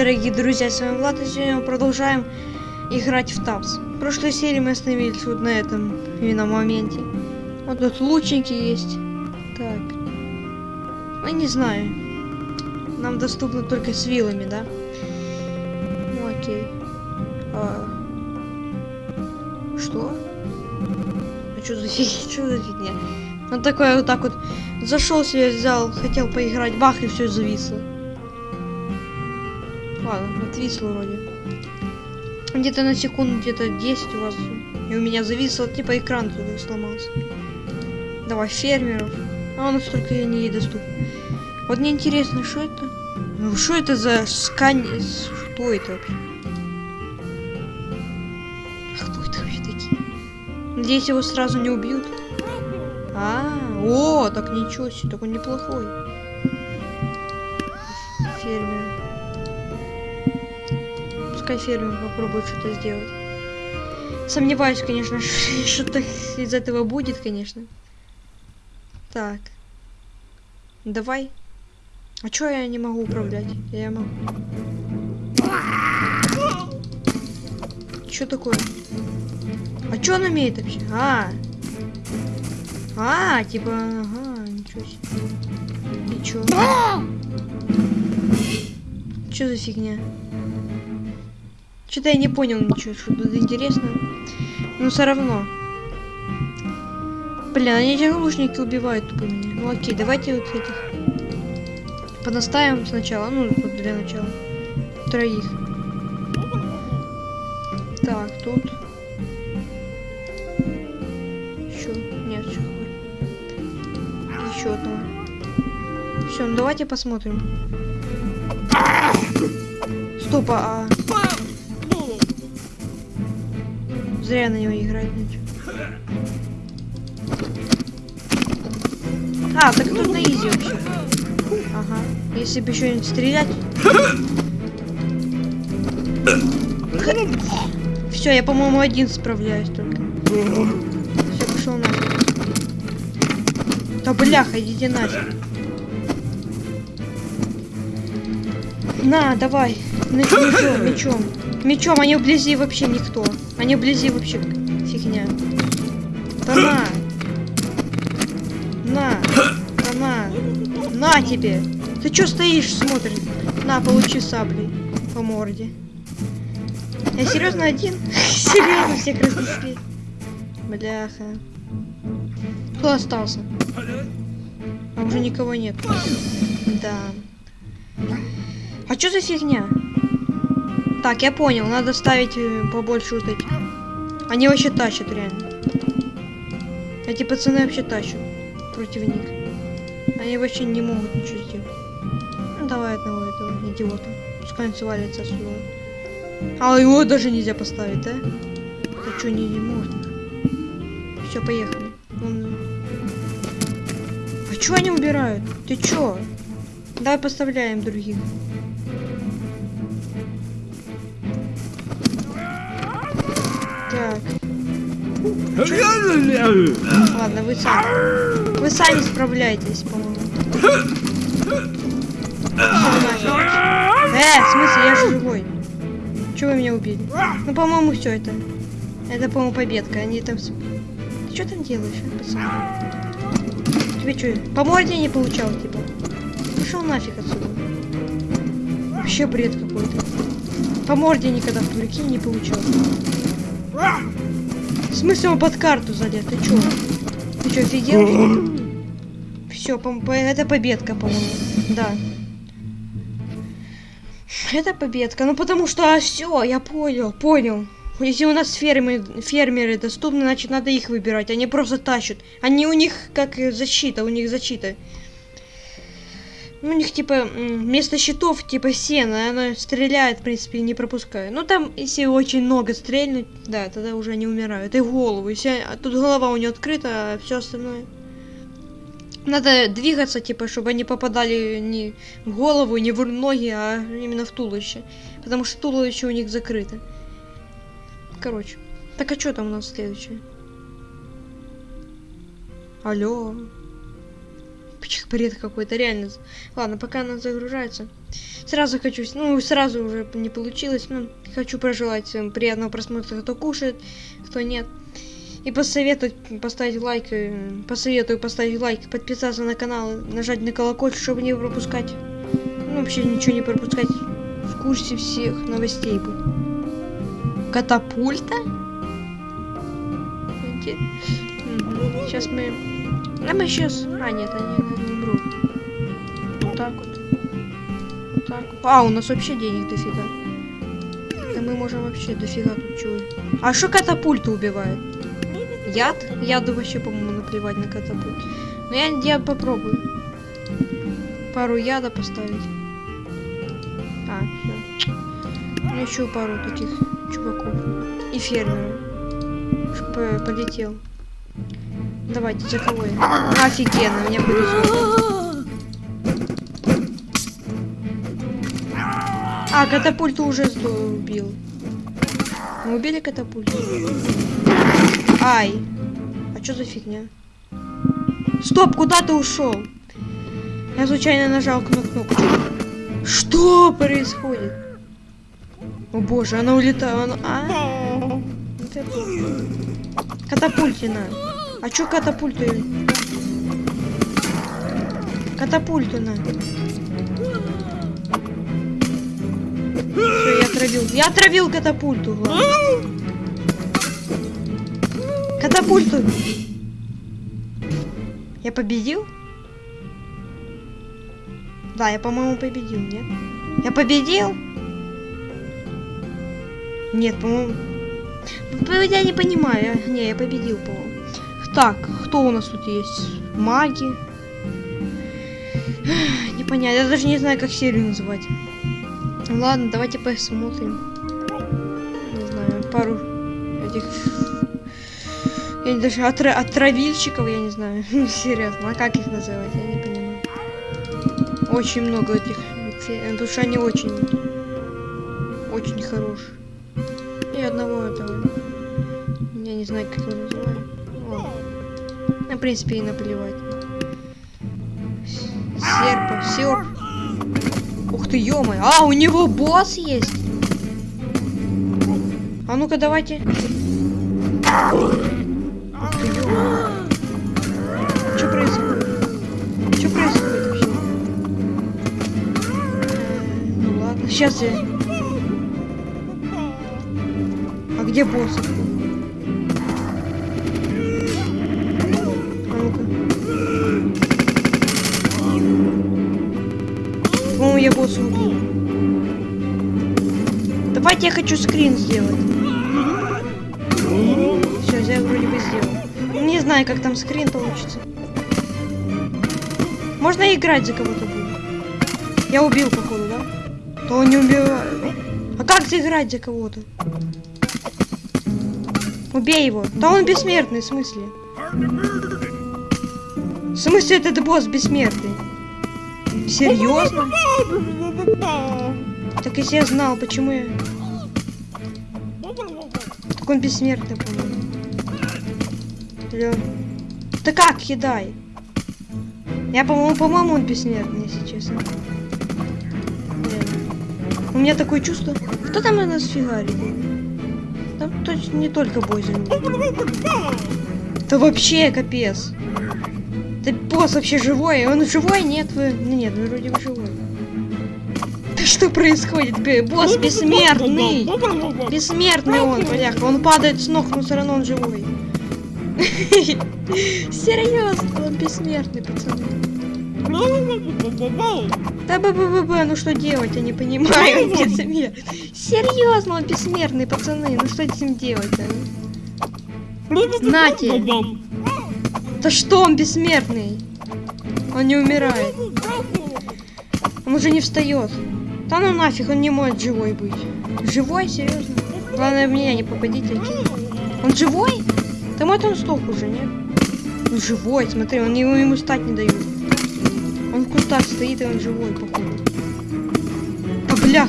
дорогие друзья, с вами Влад, и сегодня мы продолжаем играть в ТАПС. В прошлой серии мы остановились вот на этом именно моменте. Вот тут лучники есть. Так. Ну, не знаю. Нам доступно только с вилами, да? Ну, окей. А... Что? А что за фигня? Что за фигня? Он такой вот так вот зашел себе, взял, хотел поиграть, бах, и все зависло. Ладно, отвисло вроде. Где-то на секунду, где-то 10 у вас. И у меня зависло, типа экран туда сломался. Давай, фермеров. А у нас только они и доступны. Вот мне интересно, что это? Ну, что это за скань... Что это вообще? Кто это вообще такие? Надеюсь, его сразу не убьют. А, о, так ничего себе, так он неплохой. Фермер. Пускай фермер попробует что-то сделать. Сомневаюсь, конечно, что-то из этого будет, конечно. Так. Давай. А чё я не могу управлять? Я могу. Что такое? А чё он умеет вообще? А, а, типа, ага, ничего себе. И чё? Чё за фигня? Что-то я не понял ничего, что тут интересно. Но все равно. Блин, они эти лучники убивают тупо меня. Ну окей, давайте вот этих понаставим сначала. Ну, для начала. Троих. Так, тут. Еще. Нет, еще еще одного. Все, ну давайте посмотрим. Стоп, а... Зря на него играть начал. А, так тут на изи вообще. Ага. Если бы еще не стрелять. Все, я, по-моему, один справляюсь только. Все, пошел нафиг. Да бляха, идите нафиг. На, давай. Мечом, мечом. Мечом, они вблизи вообще никто. Они вблизи вообще фигня. Да на. На. Да на. На тебе. Ты чё стоишь, смотришь? На, получи саблей по морде. Я серьезно один? серьезно всех разнесли. Бляха. Кто остался? А уже никого нет. Да. А что за фигня? Так, я понял, надо ставить э, побольше вот этих. Они вообще тащат, реально. Эти пацаны вообще тащат против них. Они вообще не могут ничего сделать. Ну, давай одного этого идиота. Пускай он свалится отсюда. А его даже нельзя поставить, да? Да что, не, не можно? Все, поехали. Он... А чё они убирают? Ты чё? Давай поставляем других. Ладно, вы сами. Вы сами справляетесь, по-моему. Э, в смысле, я же живой. Чего вы меня убили? Ну, по-моему, все это. Это, по-моему, победка. Они там... Ты что там делаешь, а, пацан? Тебе что, по морде не получал, типа? Пошел нафиг отсюда. Вообще бред какой-то. По морде никогда в турке не получал. В смысле он под карту залез? Ты чё? Ты чё, офигел? Все, по по это победка, по-моему. Да. Это победка. Ну потому что а, все, я понял, понял. Если у нас фермы, фермеры доступны, значит надо их выбирать. Они просто тащат. Они у них как защита, у них защита. Ну, у них типа вместо щитов типа сена, она стреляет, в принципе, не пропуская. Ну там, если очень много стрельнуть, да, тогда уже они умирают. И голову. Если а тут голова у нее открыта, а все остальное. Надо двигаться, типа, чтобы они попадали не в голову, не в ноги, а именно в туловище. Потому что туловище у них закрыто. Короче. Так а что там у нас следующее? Алло. Бред какой-то, реально. Ладно, пока она загружается. Сразу хочу, ну, сразу уже не получилось, но хочу пожелать всем приятного просмотра, кто кушает, кто нет. И посоветовать поставить лайк, э, посоветую поставить лайк, подписаться на канал, нажать на колокольчик, чтобы не пропускать, ну, вообще ничего не пропускать, в курсе всех новостей быть. Катапульта? Сейчас мы... А мы сейчас... А, нет, они не брут. Вот так вот. Вот так. А, у нас вообще денег дофига. Да мы можем вообще дофига тут чего. А что катапульты убивает? Яд? Яду вообще, по-моему, наплевать на катапульт. Но я, я попробую. Пару яда поставить. А, все. Ну, еще пару таких чуваков. И фермера. Чтобы полетел. Давайте, я? Офигенно, меня повезло. А, катапульту уже убил. Мы убили катапульту? Ай. А что за фигня? Стоп, куда ты ушел? Я случайно нажал кнопку. Что происходит? О боже, она улетала. Она... А? Катапультина. А чё катапульту? Катапультина. Всё, я отравил. Я отравил катапульту. Главное. Катапульту. Я победил? Да, я, по-моему, победил, нет? Я победил? Нет, по-моему... Я не понимаю. Не, я победил, по-моему. Так, кто у нас тут есть? Маги. Не понятно, я даже не знаю, как серию называть. Ладно, давайте посмотрим. Не знаю, пару этих... Я даже отра отравильщиков, я не знаю. Серьезно, а как их называть, я не понимаю. Очень много этих... Потому что они очень... Очень хорошие. И одного этого... Я не знаю, как его называют. В принципе, и наплевать. Серпа, серп. Ух ты, ё -моё. А, у него босс есть. А ну-ка, давайте. Что происходит? Что происходит вообще? Ну ладно, сейчас я... А где босс? Убил. Давайте я хочу скрин сделать. Все, я вроде бы сделал. Не знаю, как там скрин получится. Можно играть за кого-то. Я убил, походу, да? То не убиваю. А как заиграть за кого-то? Убей его. Да он бессмертный, в смысле? В смысле этот босс бессмертный? Серьезно? Так если я знал, почему я... Так он бессмертный, по-моему. Да как, кидай? Я, по-моему, по-моему, он бессмертный, если честно. У меня такое чувство... Кто там у нас фигарит? Там точно не только Бойзен. Да вообще капец. Да босс вообще живой? Он живой? Нет, вы... Ну, нет, вроде бы живой. Да что происходит? Босс бессмертный! Бессмертный он, бляха. Он падает с ног, но все равно он живой. Серьезно, он бессмертный, пацаны. Да б б б ну что делать, я не понимаю, он бессмертный. Серьезно, он бессмертный, пацаны, ну что с ним делать-то? Нате! Да что он бессмертный? Он не умирает. Он уже не встает. Да ну нафиг, он не может живой быть. Живой, серьезно? Главное, в меня не попадите. Он живой? Да мой он сток уже, нет? Он живой, смотри, он ему, ему стать не дают. Он в кустах стоит, и он живой, походу. Да блях,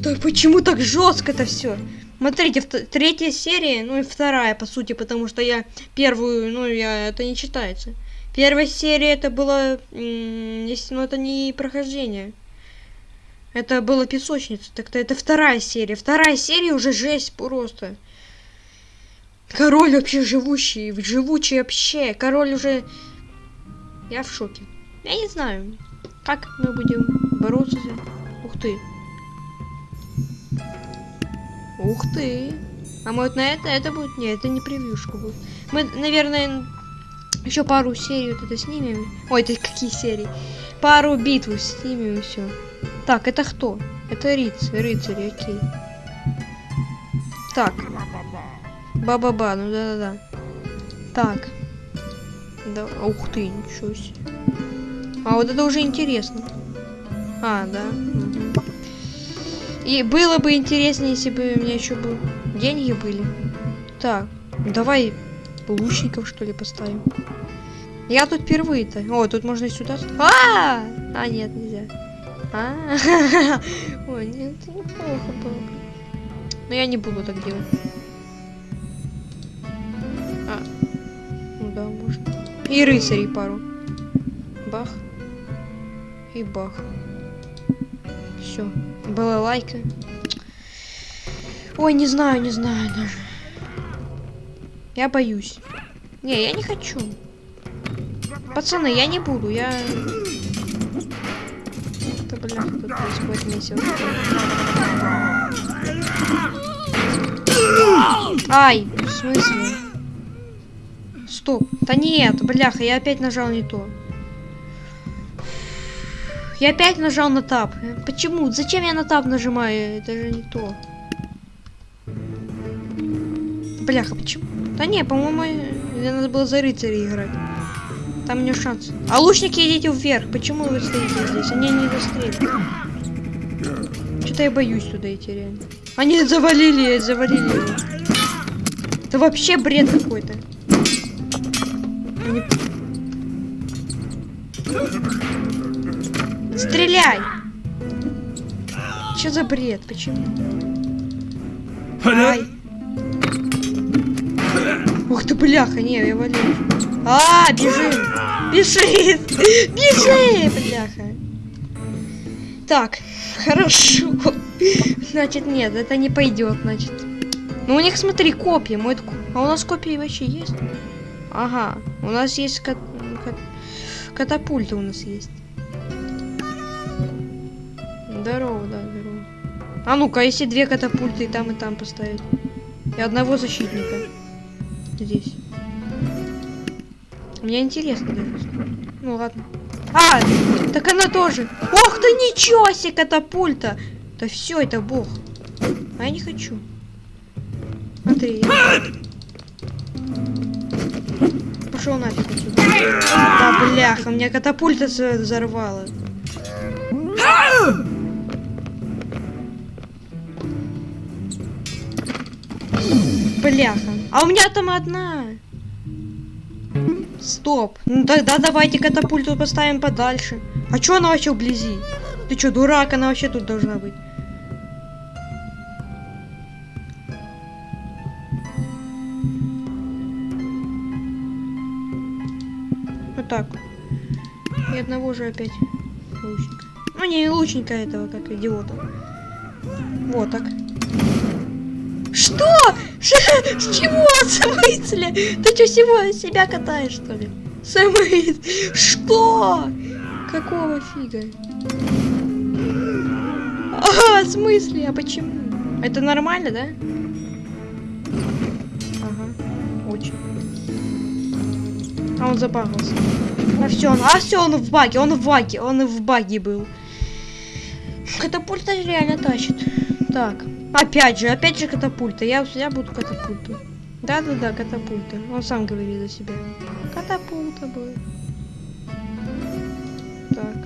да почему так жестко это все? Смотрите, третья серия, ну и вторая, по сути, потому что я первую, ну, я это не читается. Первая серия это было, если, ну это не прохождение. Это была песочница. Так-то это вторая серия. Вторая серия уже жесть просто. Король вообще живущий, живучий вообще. Король уже... Я в шоке. Я не знаю, как мы будем бороться. Ух ты. Ух ты. А может на это это будет? Нет, это не превьюшка будет. Мы, наверное, еще пару серий вот это снимем. Ой, это какие серии? Пару битв снимем все. Так, это кто? Это рыцарь, рыцарь, окей. Так. Ба-ба-ба, ну да-да-да. Так. Да, ух ты, ничего себе. А вот это уже интересно. А, да. И было бы интереснее, если бы у меня еще бы деньги были. Так, давай лучников что ли поставим. Я тут впервые-то. О, тут можно и сюда. А, а нет, нельзя. А, ой, нет, это неплохо было. бы. Но я не буду так делать. А, ну да, можно. И рыцарей пару. Бах. И бах. Все. Была лайка. Ой, не знаю, не знаю даже. Я боюсь. Не, я не хочу. Пацаны, я не буду, я... Это, бля, тут происходит месиво. Ай, в смысле? Стоп. Да нет, бляха, я опять нажал не то. Я опять нажал на тап. Почему? Зачем я на тап нажимаю? Это же не то. Бляха, почему? Да не, по-моему, мне надо было за рыцаря играть. Там у меня шанс. А лучники идите вверх. Почему вы стоите здесь? Они не застрелят. Что-то я боюсь туда идти реально. Они завалили, завалили. Это вообще бред какой-то. Они- Стреляй! Что за бред? Почему? Ай. Ух ты, бляха, не, я валю. А, бежим! Бежит! Бежи, бляха! Так, хорошо. Значит, нет, это не пойдет, значит. Ну, у них, смотри, копья. Мой... А у нас копии вообще есть? Ага, у нас есть кат... кат- катапульта у нас есть. Здорово, да, здорово. А ну-ка, если две катапульты и там, и там поставить. И одного защитника. Здесь. Мне интересно даже. Ну ладно. А, так она тоже. Ох ты, ничего себе, катапульта. Да все, это бог. А я не хочу. Смотри, я... Пошел нафиг отсюда. Да бляха, меня катапульта взорвала. Бляха. А у меня там одна. Стоп. Ну тогда давайте катапульту поставим подальше. А чё она вообще вблизи? Ты чё, дурак? Она вообще тут должна быть. Вот так. И одного же опять лучника. Ну не лучника этого, как идиота. Вот так. Что? С чего? Смысле? Ты что, всего себя катаешь, что ли? Смысле? Что? Какого фига? А, в смысле? А почему? Это нормально, да? Ага, очень. А он забагался. А все, он, а все, он в баге, он в баге, он в баге был. Катапульта реально тащит. Так, опять же, опять же катапульта. Я, я буду катапульту. Да-да-да, катапульта. Он сам говорит за себя. Катапульта будет. Так.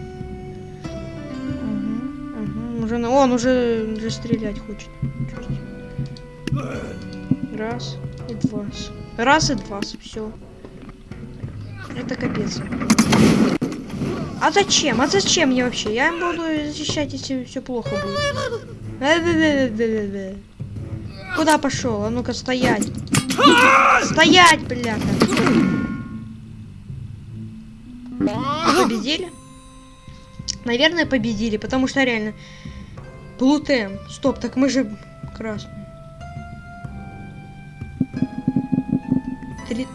Угу, угу. Уже, он уже, уже стрелять хочет. Раз и два. Раз и два. Все. Это капец. А зачем? А зачем мне вообще? Я буду защищать, если все плохо будет. Куда пошел? А ну-ка стоять. Стоять, бляха. Победили? Наверное, победили, потому что реально... Плутем. Стоп, так мы же красные. Три...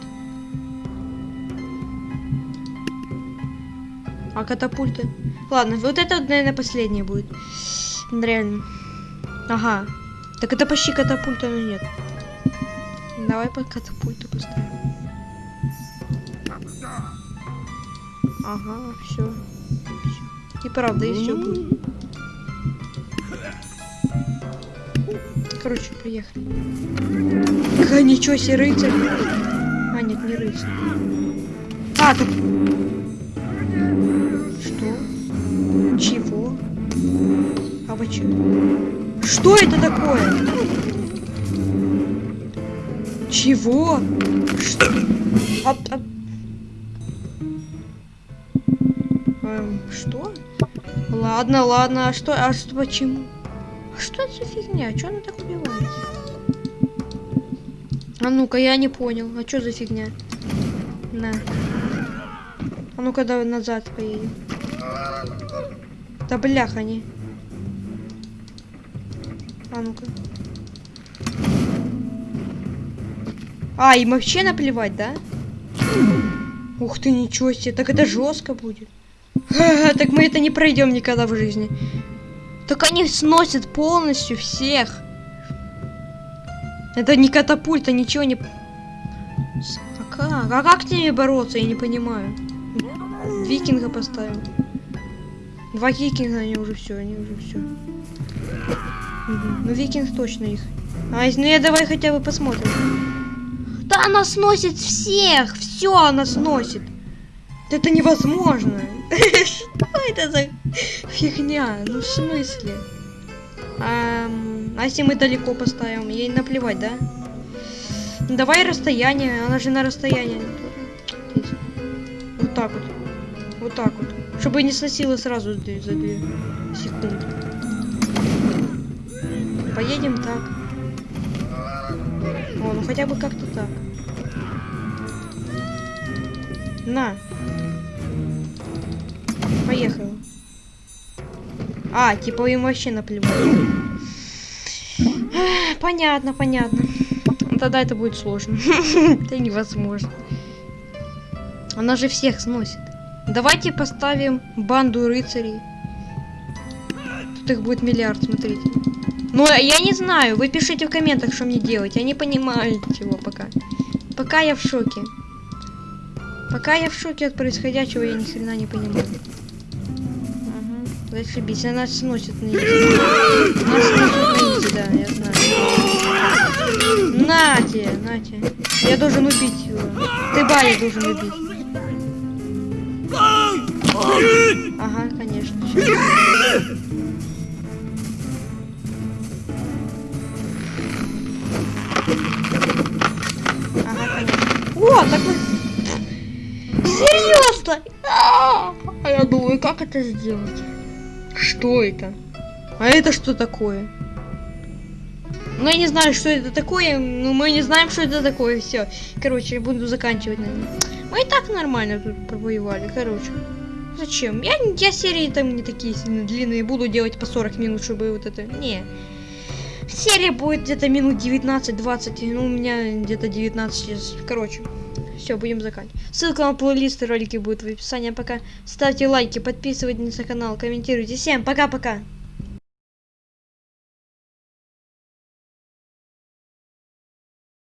А катапульты? Ладно, вот это, наверное, последнее будет. Реально. Ага. Так это почти катапульта, но нет. Давай по катапульту поставим. Ага, все. И правда, и все будет. Короче, приехали. Ага, ничего себе, рыцарь. А, нет, не рыцарь. А, тут... Что? Чего? А вы? Что это такое? Чего? Что? А, а- Эм, что? Ладно, ладно, а что, а что, почему? А что это за фигня? Чё она так убивается? А ну-ка, я не понял. А что за фигня? На. А ну-ка, назад поедем. Да бляха не. А ну-ка. А, им вообще наплевать, да? Ух ты, ничего себе, так это жестко будет. Так мы это не пройдем никогда в жизни. Так они сносят полностью всех. Это не катапульта, ничего не... А как? А как с ними бороться, я не понимаю. Викинга поставим. Два викинга, они уже все, они уже все. Ну викинг точно их. А, ну я давай хотя бы посмотрим. Да она сносит всех! Все она сносит! Это невозможно! Что это за фигня? Ну в смысле? Ам, А если мы далеко поставим? Ей наплевать, да? Ну, Давай расстояние, она же на расстоянии. Вот так вот. Вот так вот. Чтобы не сносила сразу за две секунды. Поедем так. О, ну хотя бы как-то так. На. Поехала. А, типа им вообще наплевать. Понятно, понятно. Ну, Тогда это будет сложно. Это невозможно. Она же всех сносит. Давайте поставим банду рыцарей. Тут их будет миллиард, смотрите. Ну, я не знаю. Вы пишите в комментах, что мне делать. Я не понимаю чего пока. Пока я в шоке. Пока я в шоке от происходящего, я ни хрена не понимаю. Ага, зашибись, она сносит на изи. Она сносит на изи, да, я знаю. Нате, нате. Я должен убить его. Ты Бали должен убить. Ага, конечно. щас. Конечно. О, так мы... Серьезно? А я думаю, как это сделать? Что это? А это что такое? Я не знаю, что это такое, но мы не знаем, что это такое. Все. Короче, я буду заканчивать, наверное. Мы и так нормально тут провоевали, короче. Зачем? Я, я серии там не такие сильно длинные, буду делать по 40 минут, чтобы вот это... Не. Серия будет где-то минут 19-20, ну, у меня где-то 19 сейчас. Короче, все, будем заканчивать. Ссылка на плейлисты ролики будет в описании. Пока ставьте лайки, подписывайтесь на канал, комментируйте. Всем пока-пока.